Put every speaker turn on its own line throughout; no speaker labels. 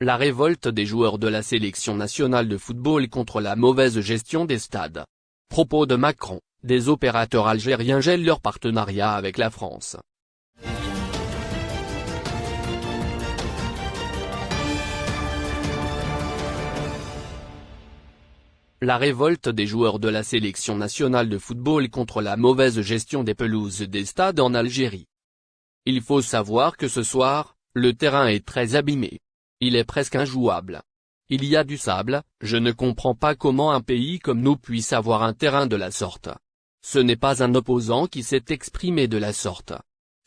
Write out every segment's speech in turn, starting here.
La révolte des joueurs de la sélection nationale de football contre la mauvaise gestion des stades. Propos de Macron, des opérateurs algériens gèlent leur partenariat avec la France. La révolte des joueurs de la sélection nationale de football contre la mauvaise gestion des pelouses des stades en Algérie. Il faut savoir que ce soir, le terrain est très abîmé. Il est presque injouable. Il y a du sable, je ne comprends pas comment un pays comme nous puisse avoir un terrain de la sorte. Ce n'est pas un opposant qui s'est exprimé de la sorte.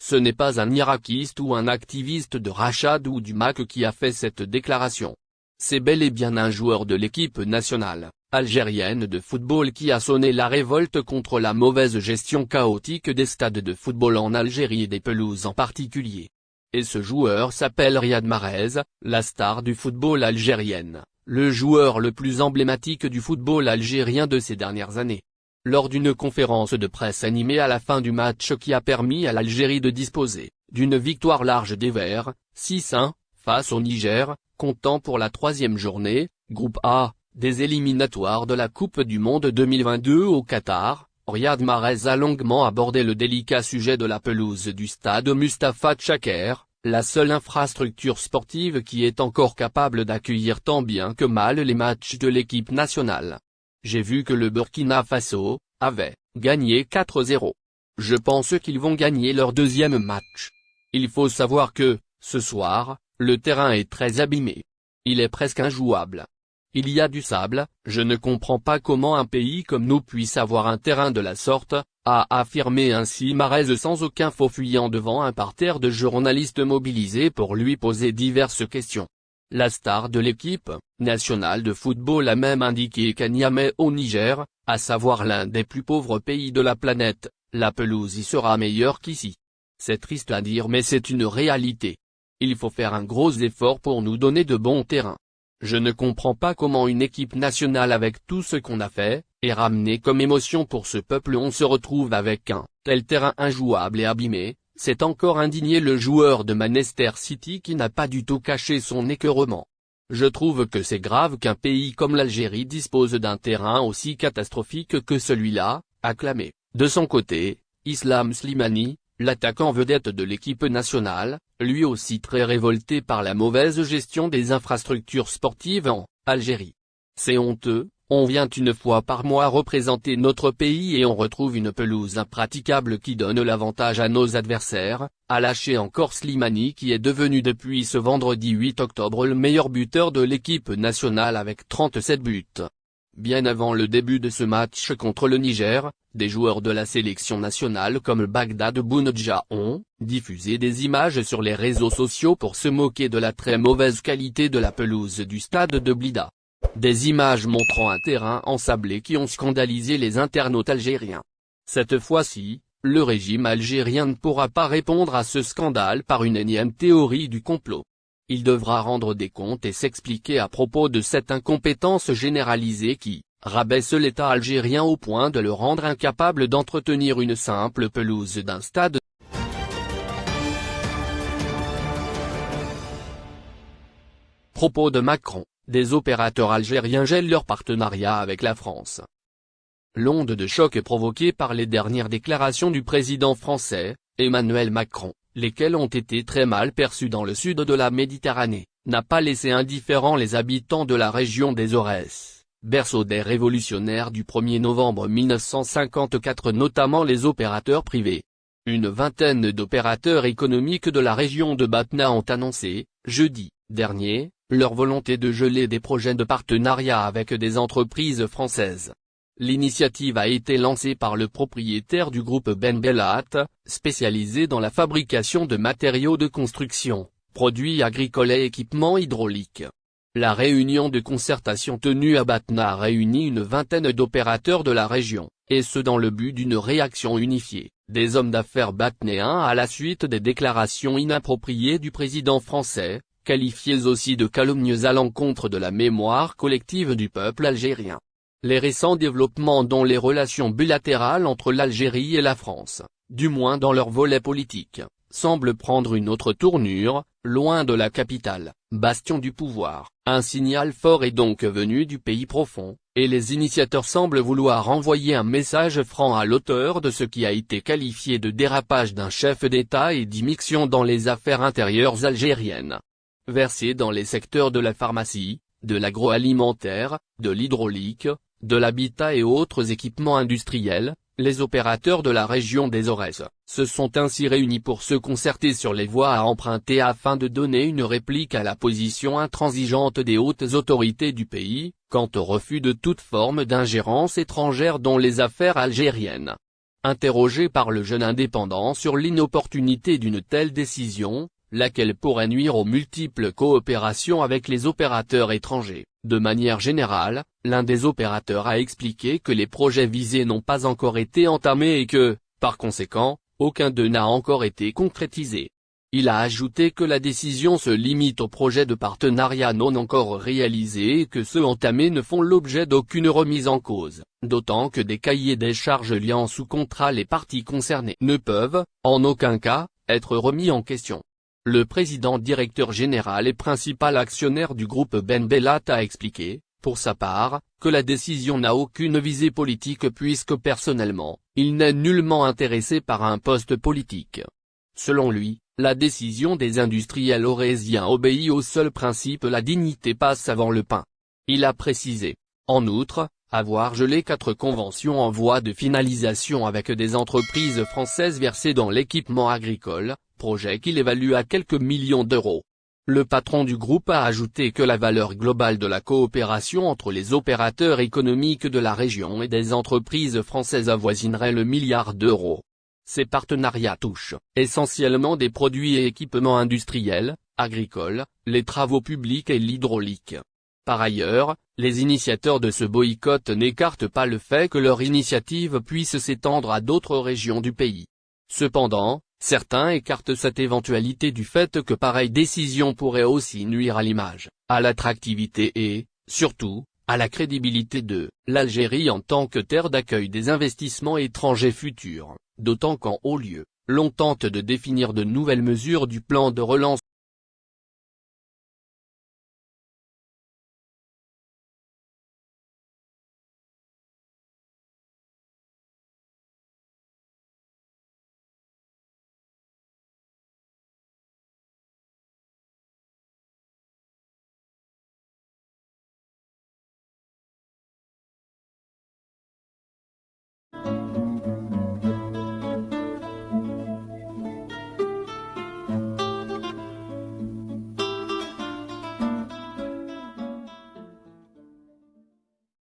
Ce n'est pas un irakiste ou un activiste de Rachad ou du MAC qui a fait cette déclaration. C'est bel et bien un joueur de l'équipe nationale, algérienne de football qui a sonné la révolte contre la mauvaise gestion chaotique des stades de football en Algérie et des pelouses en particulier. Et ce joueur s'appelle Riyad Mahrez, la star du football algérienne, le joueur le plus emblématique du football algérien de ces dernières années. Lors d'une conférence de presse animée à la fin du match qui a permis à l'Algérie de disposer, d'une victoire large des Verts, 6-1, face au Niger, comptant pour la troisième journée, groupe A, des éliminatoires de la Coupe du Monde 2022 au Qatar, Riyad Mahrez a longuement abordé le délicat sujet de la pelouse du stade Mustafa Tchaker, la seule infrastructure sportive qui est encore capable d'accueillir tant bien que mal les matchs de l'équipe nationale. J'ai vu que le Burkina Faso, avait, gagné 4-0. Je pense qu'ils vont gagner leur deuxième match. Il faut savoir que, ce soir, le terrain est très abîmé. Il est presque injouable. Il y a du sable, je ne comprends pas comment un pays comme nous puisse avoir un terrain de la sorte, a affirmé ainsi Marez sans aucun faux fuyant devant un parterre de journalistes mobilisés pour lui poser diverses questions. La star de l'équipe nationale de football a même indiqué qu'à Niamey au Niger, à savoir l'un des plus pauvres pays de la planète, la pelouse y sera meilleure qu'ici. C'est triste à dire mais c'est une réalité. Il faut faire un gros effort pour nous donner de bons terrains. Je ne comprends pas comment une équipe nationale avec tout ce qu'on a fait, et ramené comme émotion pour ce peuple on se retrouve avec un tel terrain injouable et abîmé, c'est encore indigné le joueur de Manchester City qui n'a pas du tout caché son écœurement. Je trouve que c'est grave qu'un pays comme l'Algérie dispose d'un terrain aussi catastrophique que celui-là, acclamé. De son côté, Islam Slimani, L'attaquant vedette de l'équipe nationale, lui aussi très révolté par la mauvaise gestion des infrastructures sportives en Algérie. C'est honteux, on vient une fois par mois représenter notre pays et on retrouve une pelouse impraticable qui donne l'avantage à nos adversaires, a lâché encore Slimani qui est devenu depuis ce vendredi 8 octobre le meilleur buteur de l'équipe nationale avec 37 buts. Bien avant le début de ce match contre le Niger, des joueurs de la sélection nationale comme Bagdad Bounedja ont diffusé des images sur les réseaux sociaux pour se moquer de la très mauvaise qualité de la pelouse du stade de Blida. Des images montrant un terrain ensablé qui ont scandalisé les internautes algériens. Cette fois-ci, le régime algérien ne pourra pas répondre à ce scandale par une énième théorie du complot il devra rendre des comptes et s'expliquer à propos de cette incompétence généralisée qui, rabaisse l'État algérien au point de le rendre incapable d'entretenir une simple pelouse d'un stade. Propos de Macron, des opérateurs algériens gèlent leur partenariat avec la France. L'onde de choc provoquée par les dernières déclarations du président français, Emmanuel Macron, lesquels ont été très mal perçus dans le sud de la Méditerranée, n'a pas laissé indifférents les habitants de la région des Aurès, berceau des révolutionnaires du 1er novembre 1954 notamment les opérateurs privés. Une vingtaine d'opérateurs économiques de la région de Batna ont annoncé, jeudi, dernier, leur volonté de geler des projets de partenariat avec des entreprises françaises. L'initiative a été lancée par le propriétaire du groupe Ben Bellat, spécialisé dans la fabrication de matériaux de construction, produits agricoles et équipements hydrauliques. La réunion de concertation tenue à Batna a réuni une vingtaine d'opérateurs de la région, et ce dans le but d'une réaction unifiée, des hommes d'affaires batnéens à la suite des déclarations inappropriées du président français, qualifiées aussi de calomnieuses à l'encontre de la mémoire collective du peuple algérien. Les récents développements dont les relations bilatérales entre l'Algérie et la France, du moins dans leur volet politique, semble prendre une autre tournure, loin de la capitale, bastion du pouvoir. Un signal fort est donc venu du pays profond, et les initiateurs semblent vouloir envoyer un message franc à l'auteur de ce qui a été qualifié de dérapage d'un chef d'État et d'immixion dans les affaires intérieures algériennes. Versé dans les secteurs de la pharmacie, de l'agroalimentaire, de l'hydraulique, de l'habitat et autres équipements industriels, les opérateurs de la région des Aurès se sont ainsi réunis pour se concerter sur les voies à emprunter afin de donner une réplique à la position intransigeante des hautes autorités du pays, quant au refus de toute forme d'ingérence étrangère dans les affaires algériennes. Interrogé par le jeune indépendant sur l'inopportunité d'une telle décision, laquelle pourrait nuire aux multiples coopérations avec les opérateurs étrangers. De manière générale, l'un des opérateurs a expliqué que les projets visés n'ont pas encore été entamés et que, par conséquent, aucun d'eux n'a encore été concrétisé. Il a ajouté que la décision se limite aux projets de partenariat non encore réalisés et que ceux entamés ne font l'objet d'aucune remise en cause, d'autant que des cahiers des charges liant sous contrat les parties concernées ne peuvent, en aucun cas, être remis en question. Le président directeur général et principal actionnaire du groupe Ben Bellat a expliqué, pour sa part, que la décision n'a aucune visée politique puisque personnellement, il n'est nullement intéressé par un poste politique. Selon lui, la décision des industriels aurésiens obéit au seul principe la dignité passe avant le pain. Il a précisé. En outre, avoir gelé quatre conventions en voie de finalisation avec des entreprises françaises versées dans l'équipement agricole, projet qu'il évalue à quelques millions d'euros. Le patron du groupe a ajouté que la valeur globale de la coopération entre les opérateurs économiques de la région et des entreprises françaises avoisinerait le milliard d'euros. Ces partenariats touchent, essentiellement des produits et équipements industriels, agricoles, les travaux publics et l'hydraulique. Par ailleurs, les initiateurs de ce boycott n'écartent pas le fait que leur initiative puisse s'étendre à d'autres régions du pays. Cependant, Certains écartent cette éventualité du fait que pareille décision pourrait aussi nuire à l'image, à l'attractivité et, surtout, à la crédibilité de l'Algérie en tant que terre d'accueil des investissements étrangers futurs, d'autant qu'en haut lieu, l'on tente de définir de nouvelles mesures du plan de relance